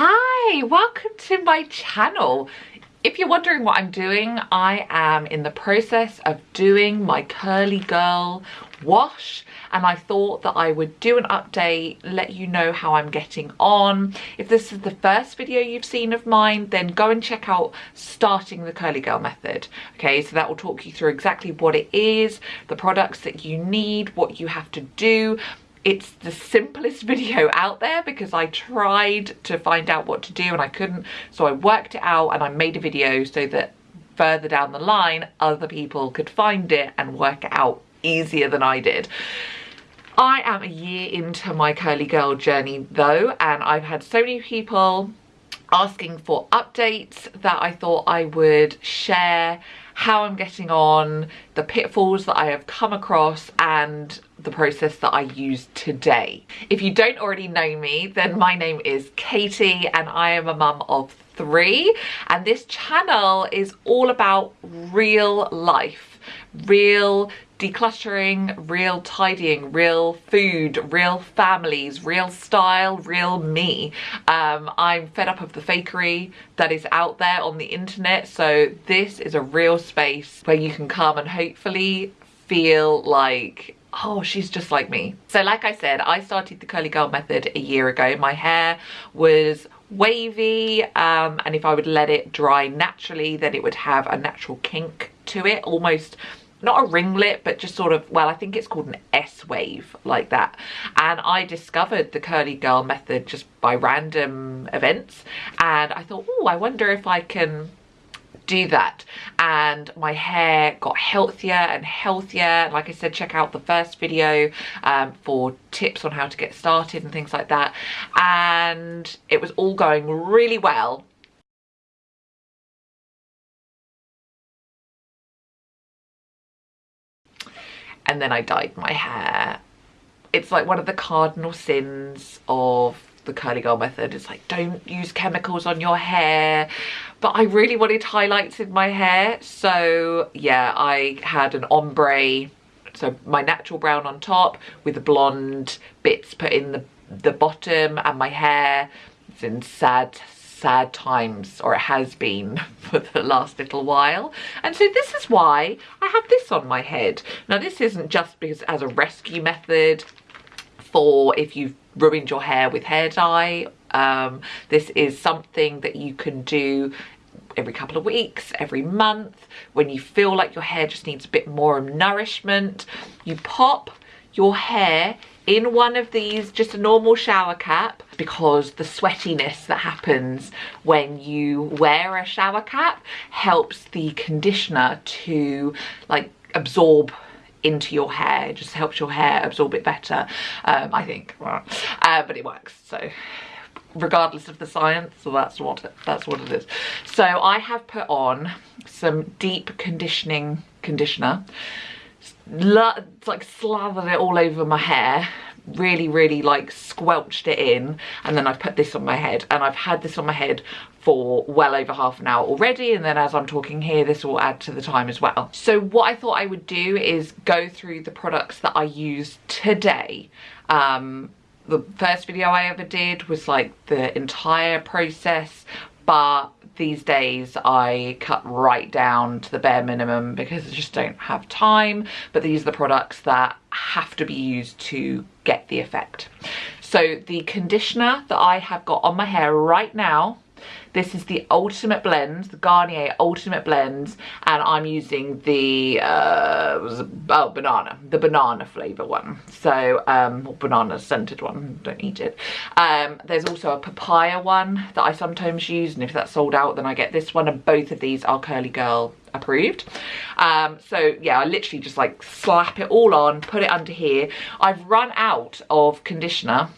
Hi, welcome to my channel. If you're wondering what I'm doing, I am in the process of doing my curly girl wash and I thought that I would do an update, let you know how I'm getting on. If this is the first video you've seen of mine, then go and check out starting the curly girl method. Okay, so that will talk you through exactly what it is, the products that you need, what you have to do, it's the simplest video out there because I tried to find out what to do and I couldn't so I worked it out and I made a video so that further down the line other people could find it and work it out easier than I did. I am a year into my curly girl journey though and I've had so many people asking for updates that I thought I would share how I'm getting on, the pitfalls that I have come across and the process that I use today. If you don't already know me, then my name is Katie and I am a mum of three and this channel is all about real life, real decluttering, real tidying, real food, real families, real style, real me. Um, I'm fed up of the fakery that is out there on the internet. So this is a real space where you can come and hopefully feel like oh she's just like me so like i said i started the curly girl method a year ago my hair was wavy um, and if i would let it dry naturally then it would have a natural kink to it almost not a ringlet but just sort of well I think it's called an S wave like that. And I discovered the curly girl method just by random events. And I thought oh I wonder if I can do that. And my hair got healthier and healthier. Like I said check out the first video um, for tips on how to get started and things like that. And it was all going really well and then I dyed my hair. It's like one of the cardinal sins of the curly girl method. It's like don't use chemicals on your hair. But I really wanted highlights in my hair. So yeah, I had an ombre, so my natural brown on top with the blonde bits put in the, the bottom and my hair it's in sad sad times or it has been for the last little while. And so this is why I have this on my head. Now this isn't just because as a rescue method for if you've ruined your hair with hair dye. Um, this is something that you can do every couple of weeks, every month, when you feel like your hair just needs a bit more nourishment, you pop your hair in one of these, just a normal shower cap, because the sweatiness that happens when you wear a shower cap helps the conditioner to like absorb into your hair. It just helps your hair absorb it better um, I think. Uh, but it works. So regardless of the science so that's what that's what it is. So I have put on some deep conditioning conditioner like slathered it all over my hair really really like squelched it in and then I've put this on my head and I've had this on my head for well over half an hour already and then as I'm talking here this will add to the time as well. So what I thought I would do is go through the products that I use today. Um, the first video I ever did was like the entire process but these days I cut right down to the bare minimum because I just don't have time but these are the products that have to be used to get the effect. So the conditioner that I have got on my hair right now this is the Ultimate Blend, the Garnier Ultimate Blend, and I'm using the, uh, oh, banana, the banana flavour one. So, um, banana scented one, don't eat it. Um, there's also a papaya one that I sometimes use, and if that's sold out, then I get this one, and both of these are Curly Girl approved um, so yeah I literally just like slap it all on put it under here I've run out of conditioner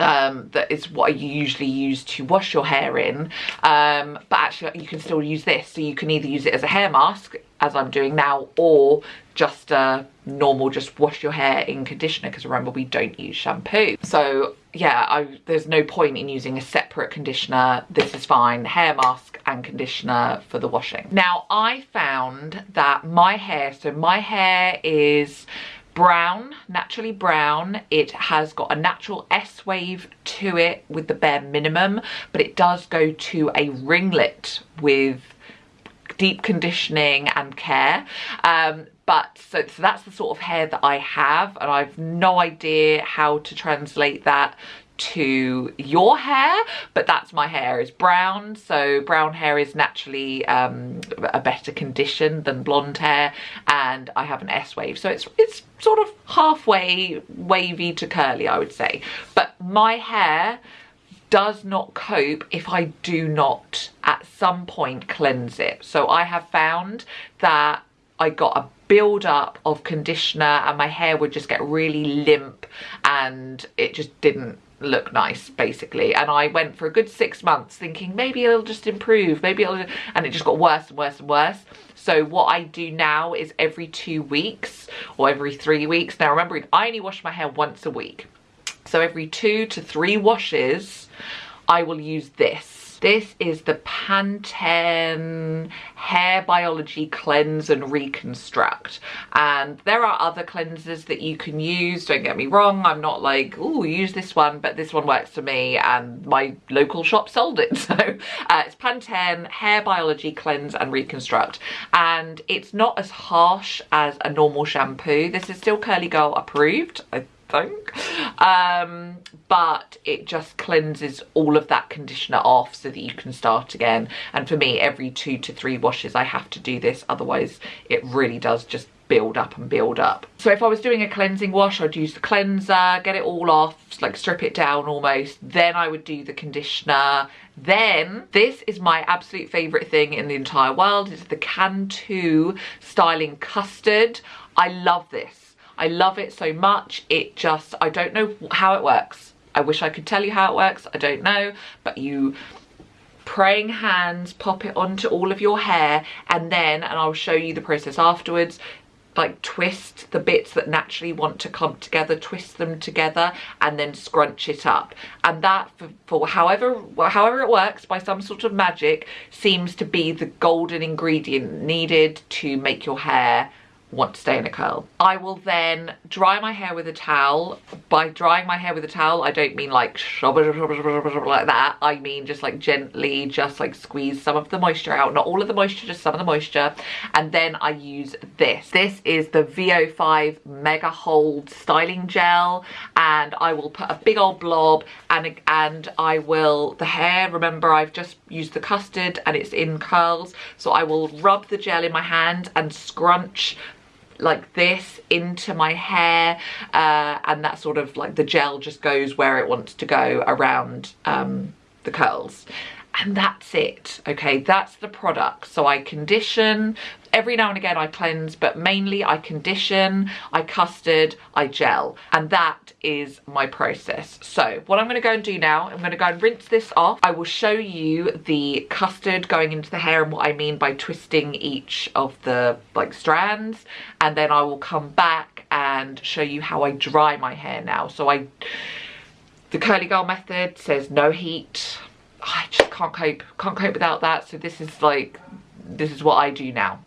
um, that is what you usually use to wash your hair in. Um, but actually you can still use this. So you can either use it as a hair mask as I'm doing now or just a normal just wash your hair in conditioner because remember we don't use shampoo. So yeah I, there's no point in using a separate conditioner. This is fine. Hair mask and conditioner for the washing. Now I found that my hair so my hair is brown, naturally brown. It has got a natural S wave to it with the bare minimum, but it does go to a ringlet with deep conditioning and care. Um, but so, so that's the sort of hair that I have and I've no idea how to translate that to your hair but that's my hair is brown. So brown hair is naturally um, a better condition than blonde hair and I have an S wave. So it's it's sort of halfway wavy to curly I would say. But my hair does not cope if I do not at some point cleanse it. So I have found that I got a build up of conditioner and my hair would just get really limp and it just didn't look nice basically. And I went for a good six months thinking maybe it'll just improve maybe it'll and it just got worse and worse and worse. So what I do now is every two weeks or every three weeks. Now remember I only wash my hair once a week. So every two to three washes I will use this this is the Pantene Hair Biology Cleanse and Reconstruct. And there are other cleansers that you can use, don't get me wrong. I'm not like, oh, use this one, but this one works for me and my local shop sold it. So uh, it's Pantene Hair Biology Cleanse and Reconstruct. And it's not as harsh as a normal shampoo. This is still Curly Girl approved. I think. Um, but it just cleanses all of that conditioner off so that you can start again. And for me, every two to three washes, I have to do this. Otherwise, it really does just build up and build up. So if I was doing a cleansing wash, I'd use the cleanser, get it all off, like strip it down almost. Then I would do the conditioner. Then, this is my absolute favourite thing in the entire world. It's the Cantu Styling Custard. I love this. I love it so much. It just, I don't know how it works. I wish I could tell you how it works. I don't know. But you praying hands, pop it onto all of your hair and then, and I'll show you the process afterwards, like twist the bits that naturally want to clump together, twist them together and then scrunch it up. And that for, for however, however it works by some sort of magic seems to be the golden ingredient needed to make your hair want to stay in a curl. I will then dry my hair with a towel. By drying my hair with a towel, I don't mean like like that. I mean just like gently, just like squeeze some of the moisture out. Not all of the moisture, just some of the moisture. And then I use this. This is the VO5 Mega Hold Styling Gel. And I will put a big old blob and, and I will, the hair, remember I've just used the custard and it's in curls. So I will rub the gel in my hand and scrunch like this into my hair uh, and that sort of like the gel just goes where it wants to go around um, the curls. And that's it okay? That's the product. So I condition every now and again I cleanse but mainly I condition I custard I gel and that is my process so what I'm going to go and do now I'm going to go and rinse this off I will show you the custard going into the hair and what I mean by twisting each of the like strands and then I will come back and show you how I dry my hair now so I the curly girl method says no heat I just can't cope, can't cope without that. So this is like, this is what I do now.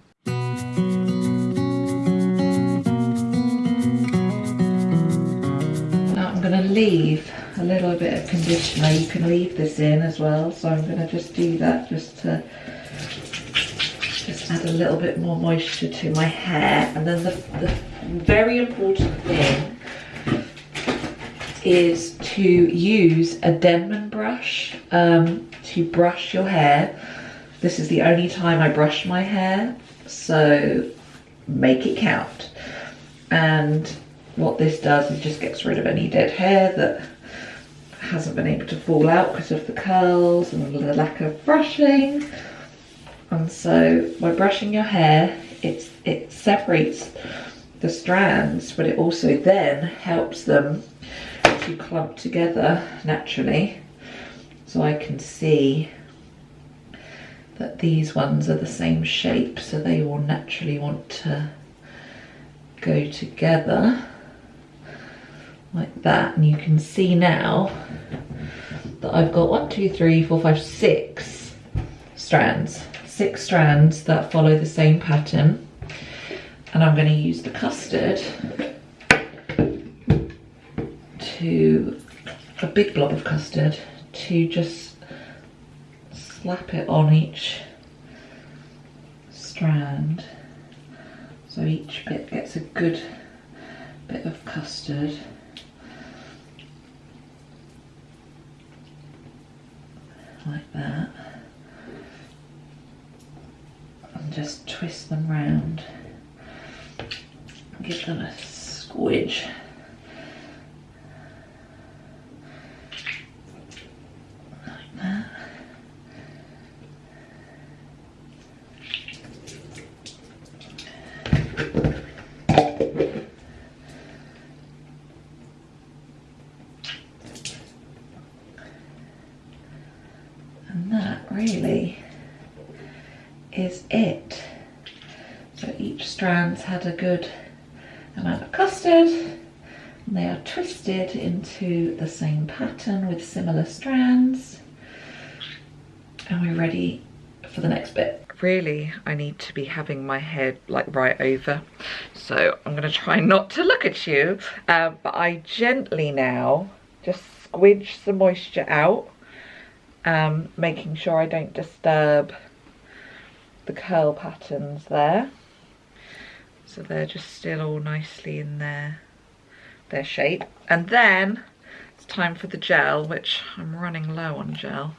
Leave a little bit of conditioner. You can leave this in as well. So I'm gonna just do that just to just add a little bit more moisture to my hair. And then the, the very important thing is to use a Denman brush um, to brush your hair. This is the only time I brush my hair, so make it count. And what this does is just gets rid of any dead hair that hasn't been able to fall out because of the curls and the lack of brushing. And so by brushing your hair, it's, it separates the strands, but it also then helps them to clump together naturally so I can see that these ones are the same shape so they will naturally want to go together like that and you can see now that I've got one two three four five six strands. Six strands that follow the same pattern. And I'm going to use the custard to a big blob of custard to just slap it on each strand. So each bit gets a good bit of custard like that and just twist them round give them a squidge like that and that really is it. So each strand's had a good amount of custard and they are twisted into the same pattern with similar strands and we're ready for the next bit. Really, I need to be having my head like right over. So I'm gonna try not to look at you, um, but I gently now just squidge the moisture out, um, making sure I don't disturb the curl patterns there. So they're just still all nicely in their, their shape. And then it's time for the gel, which I'm running low on gel.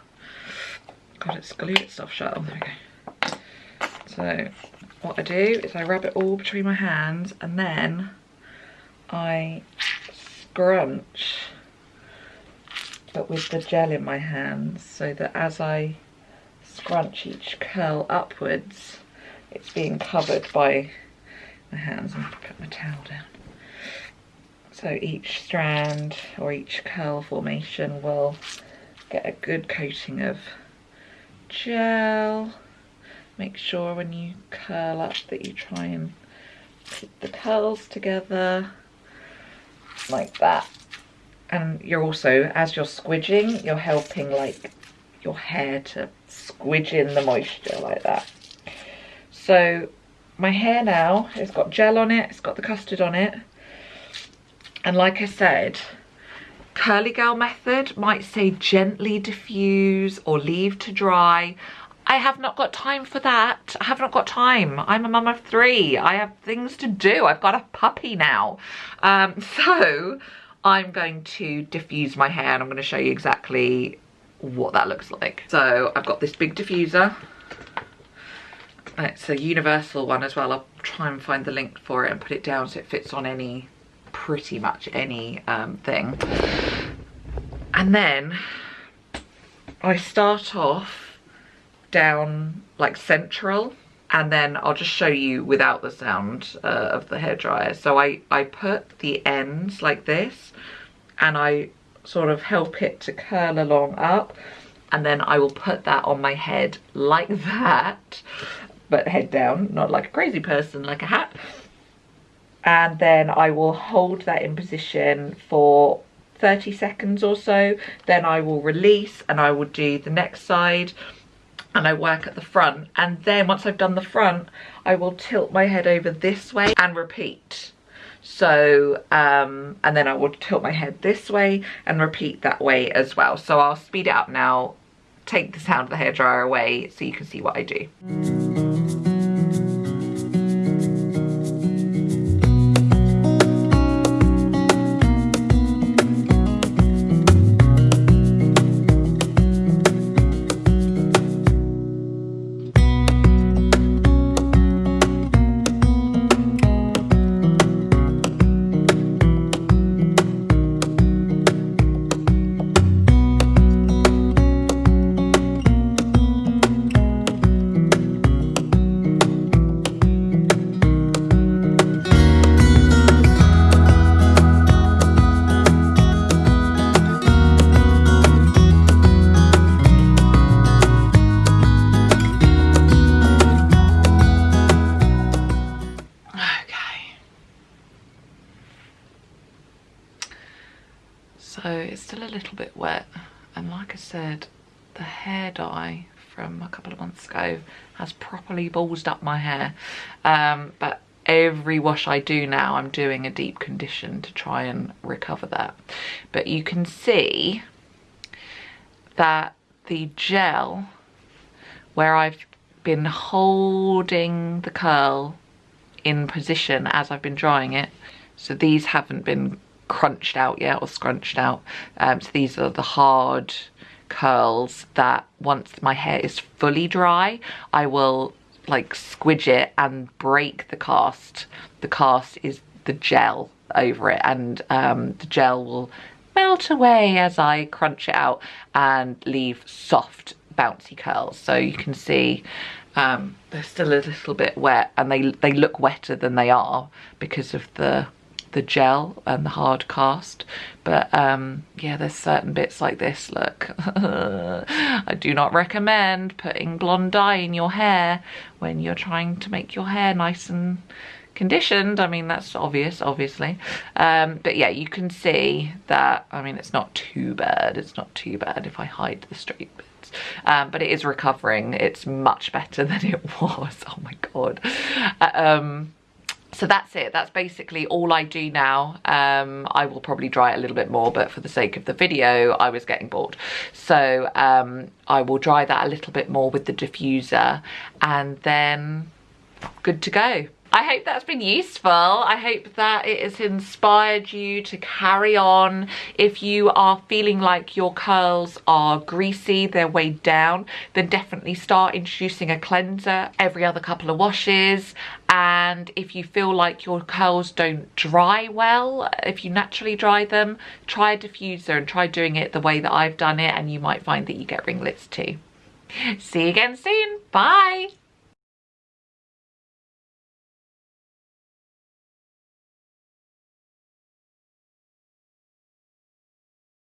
God, it's glued itself shut. Oh, there we go. So what I do is I rub it all between my hands and then I scrunch but with the gel in my hands so that as I scrunch each curl upwards it's being covered by my hands. To put my towel down. So each strand or each curl formation will get a good coating of gel. Make sure when you curl up that you try and keep the curls together like that. And you're also, as you're squidging, you're helping like your hair to squidge in the moisture like that. So my hair now, it's got gel on it, it's got the custard on it. And like I said, Curly Girl method might say gently diffuse or leave to dry. I have not got time for that. I have not got time. I'm a mum of three. I have things to do. I've got a puppy now. Um, so I'm going to diffuse my hair and I'm going to show you exactly what that looks like. So I've got this big diffuser. It's a universal one as well. I'll try and find the link for it and put it down so it fits on any, pretty much any um, thing. And then I start off down like central and then I'll just show you without the sound uh, of the hairdryer. So I, I put the ends like this and I sort of help it to curl along up and then I will put that on my head like that but head down not like a crazy person like a hat. And then I will hold that in position for 30 seconds or so. Then I will release and I will do the next side and I work at the front. And then once I've done the front I will tilt my head over this way and repeat. So um, and then I will tilt my head this way and repeat that way as well. So I'll speed it up now. Take the sound of the hairdryer away so you can see what I do. From a couple of months ago has properly ballsed up my hair. Um, but every wash I do now, I'm doing a deep condition to try and recover that. But you can see that the gel where I've been holding the curl in position as I've been drying it. So these haven't been crunched out yet or scrunched out. Um, so these are the hard curls that once my hair is fully dry, I will like squidge it and break the cast. The cast is the gel over it and um, the gel will melt away as I crunch it out and leave soft bouncy curls. So you can see um, they're still a little bit wet and they, they look wetter than they are because of the the gel and the hard cast. But um, yeah there's certain bits like this look I do not recommend putting blonde dye in your hair when you're trying to make your hair nice and conditioned. I mean that's obvious obviously. Um, but yeah you can see that I mean it's not too bad. It's not too bad if I hide the straight bits. Um, but it is recovering. It's much better than it was. Oh my god. Uh, um, so that's it. That's basically all I do now. Um, I will probably dry it a little bit more but for the sake of the video I was getting bored. So um, I will dry that a little bit more with the diffuser and then good to go I hope that's been useful. I hope that it has inspired you to carry on. If you are feeling like your curls are greasy, they're weighed down, then definitely start introducing a cleanser every other couple of washes. And if you feel like your curls don't dry well, if you naturally dry them, try a diffuser and try doing it the way that I've done it and you might find that you get ringlets too. See you again soon. Bye.